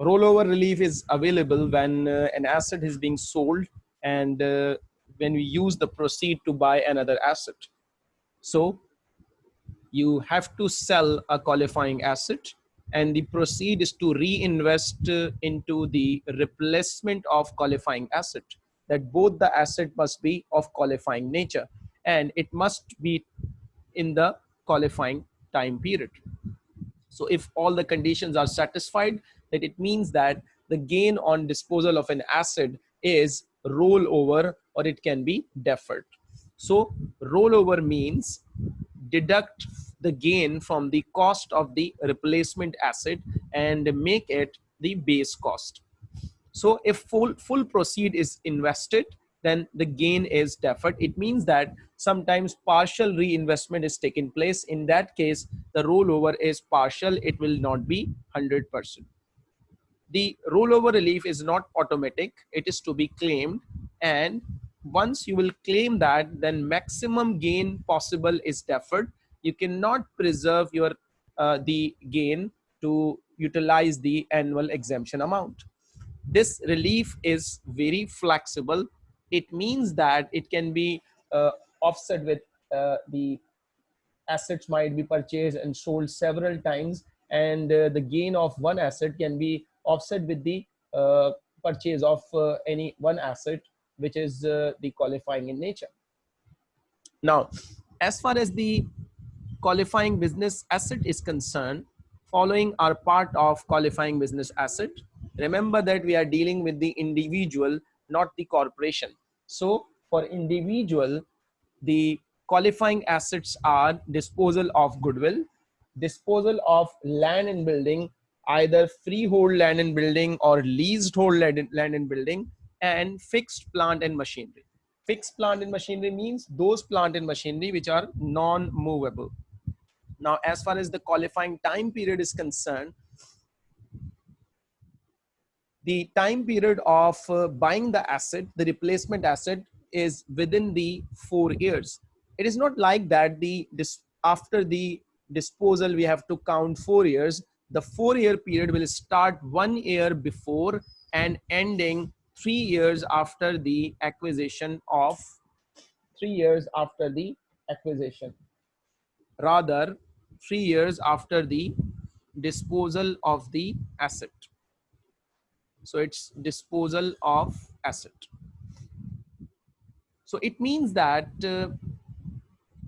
rollover relief is available when uh, an asset is being sold and uh, when we use the proceed to buy another asset. So you have to sell a qualifying asset and the proceed is to reinvest uh, into the replacement of qualifying asset that both the asset must be of qualifying nature and it must be in the qualifying time period. So if all the conditions are satisfied, that it means that the gain on disposal of an asset is rollover or it can be deferred. So rollover means deduct the gain from the cost of the replacement asset and make it the base cost. So if full, full proceed is invested, then the gain is deferred. It means that sometimes partial reinvestment is taking place. In that case, the rollover is partial. It will not be 100%. The rollover relief is not automatic. It is to be claimed. And once you will claim that, then maximum gain possible is deferred. You cannot preserve your uh, the gain to utilize the annual exemption amount. This relief is very flexible it means that it can be uh, offset with uh, the assets might be purchased and sold several times and uh, the gain of one asset can be offset with the uh, purchase of uh, any one asset which is uh, the qualifying in nature now as far as the qualifying business asset is concerned following are part of qualifying business asset remember that we are dealing with the individual not the corporation. So for individual, the qualifying assets are disposal of goodwill, disposal of land and building, either freehold land and building or leasehold land and building, and fixed plant and machinery. Fixed plant and machinery means those plant and machinery which are non-movable. Now, as far as the qualifying time period is concerned, the time period of uh, buying the asset, the replacement asset is within the four years. It is not like that the after the disposal, we have to count four years. The four year period will start one year before and ending three years after the acquisition of three years after the acquisition. Rather, three years after the disposal of the asset. So it's disposal of asset. So it means that uh,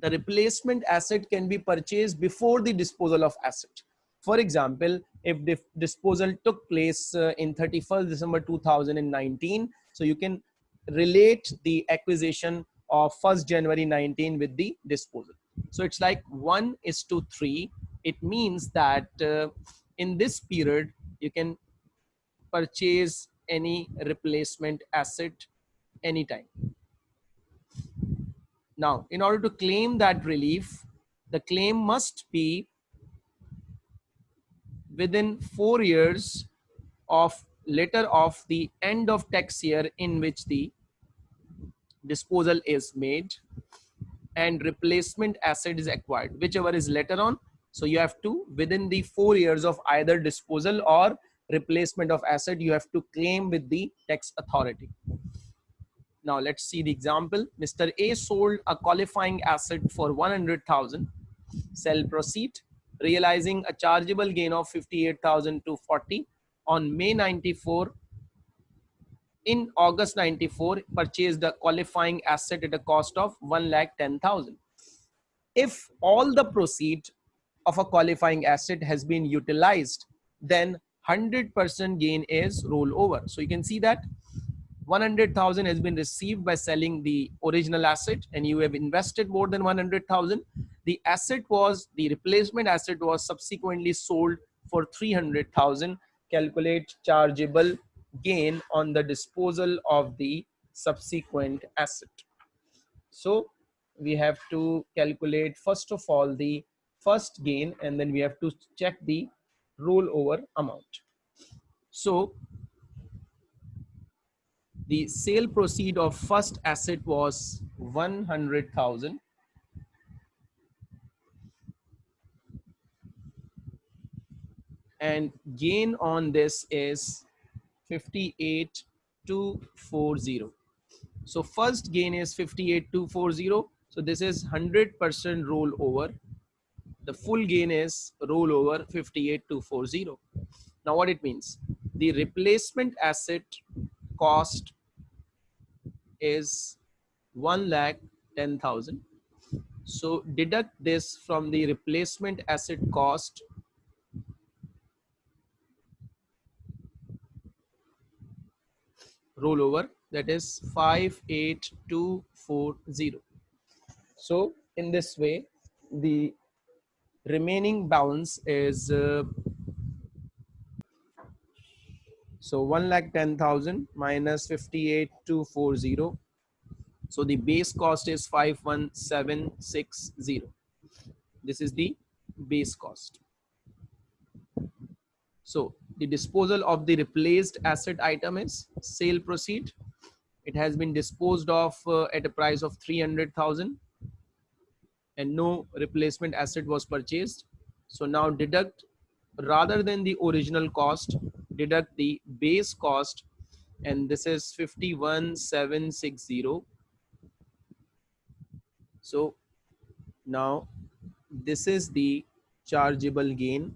the replacement asset can be purchased before the disposal of asset. For example, if the disposal took place uh, in 31st December 2019, so you can relate the acquisition of 1st January 19 with the disposal. So it's like 1 is to 3. It means that uh, in this period, you can purchase any replacement asset anytime. Now, in order to claim that relief, the claim must be within four years of letter of the end of tax year in which the disposal is made and replacement asset is acquired, whichever is later on. So you have to within the four years of either disposal or replacement of asset you have to claim with the tax authority. Now let's see the example. Mr. A sold a qualifying asset for 100,000 sell proceed realizing a chargeable gain of 58,240 on May 94 in August 94 purchased a qualifying asset at a cost of 1 lakh 10,000. If all the proceed of a qualifying asset has been utilized, then 100% gain is rollover. So you can see that 100,000 has been received by selling the original asset and you have invested more than 100,000. The asset was, the replacement asset was subsequently sold for 300,000. Calculate chargeable gain on the disposal of the subsequent asset. So we have to calculate first of all the first gain and then we have to check the rollover amount. So the sale proceed of first asset was 100,000 and gain on this is 58240 so first gain is 58240 so this is 100% rollover. The full gain is rollover 58240 now what it means? The replacement asset cost is 1 lakh 10,000 so deduct this from the replacement asset cost rollover that is 58240 so in this way the remaining balance is uh, so 1 lakh 10,000 minus 58240 so the base cost is 51760. This is the base cost. So the disposal of the replaced asset item is sale proceed. It has been disposed of uh, at a price of 300,000 and no replacement asset was purchased. So now deduct rather than the original cost, deduct the base cost and this is 51760 so now this is the chargeable gain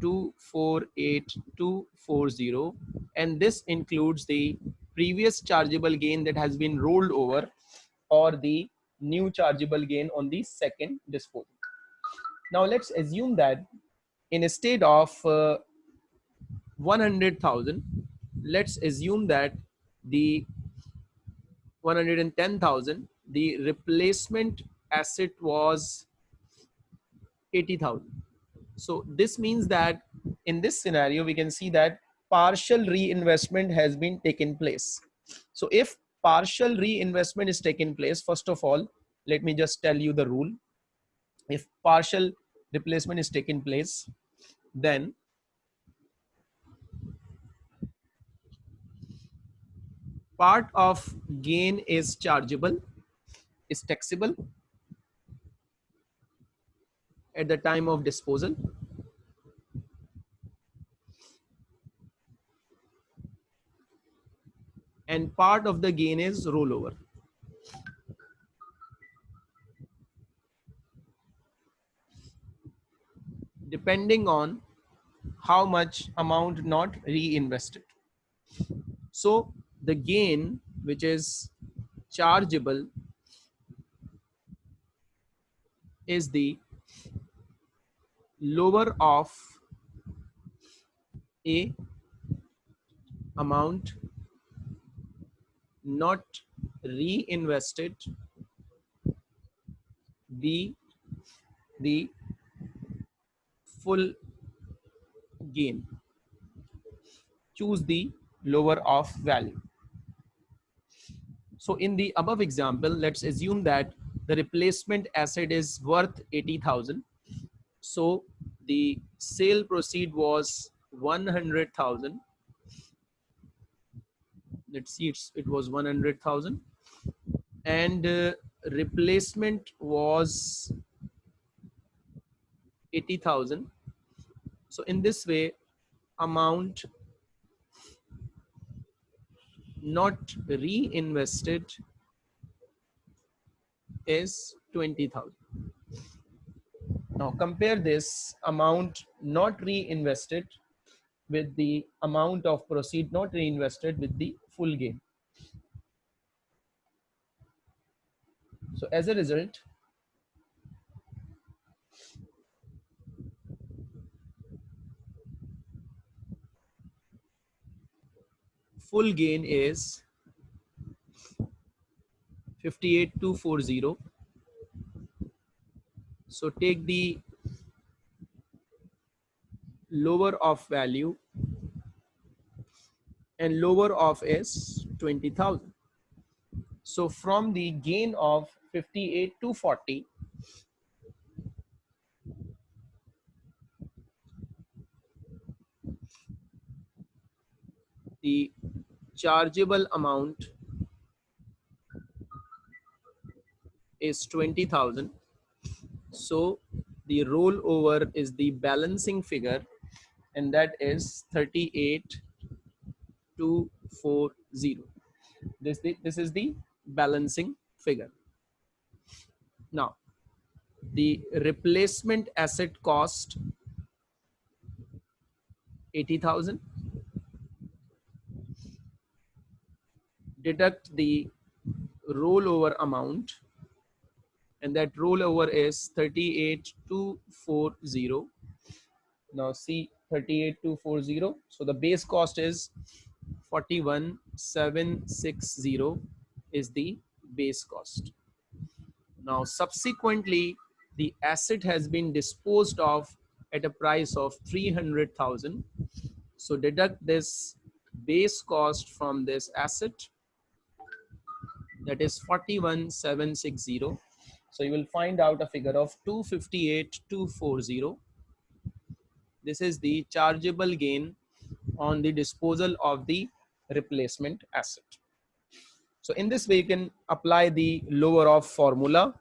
248240 and this includes the previous chargeable gain that has been rolled over or the new chargeable gain on the second disposal. Now let's assume that in a state of uh, 100,000, let's assume that the 110,000 the replacement asset was 80,000. So this means that in this scenario, we can see that partial reinvestment has been taken place. So if partial reinvestment is taken place, first of all, let me just tell you the rule. If partial replacement is taken place, then part of gain is chargeable is taxable at the time of disposal? And part of the gain is rollover. Depending on how much amount not reinvested. So the gain which is chargeable is the lower of a amount not reinvested the the full gain choose the lower of value so in the above example let's assume that the replacement asset is worth 80,000. So the sale proceed was 100,000. Let's see, it was 100,000 and uh, replacement was 80,000. So in this way, amount not reinvested is 20,000. Now compare this amount not reinvested with the amount of proceed not reinvested with the full gain. So as a result, full gain is 58240 so take the lower of value and lower of is 20,000 so from the gain of 58 to 40 the chargeable amount is 20,000. So the rollover is the balancing figure and that is 38240 this this is the balancing figure. Now the replacement asset cost 80000 deduct the rollover amount and that rollover is 38240 now see 38240 so the base cost is 41760 is the base cost. Now subsequently the asset has been disposed of at a price of 300,000 so deduct this base cost from this asset. That is 41760 so you will find out a figure of 258240 this is the chargeable gain on the disposal of the replacement asset. So in this way, you can apply the lower of formula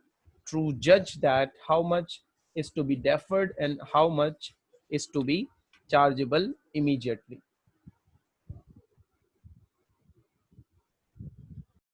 to judge that how much is to be deferred and how much is to be chargeable immediately.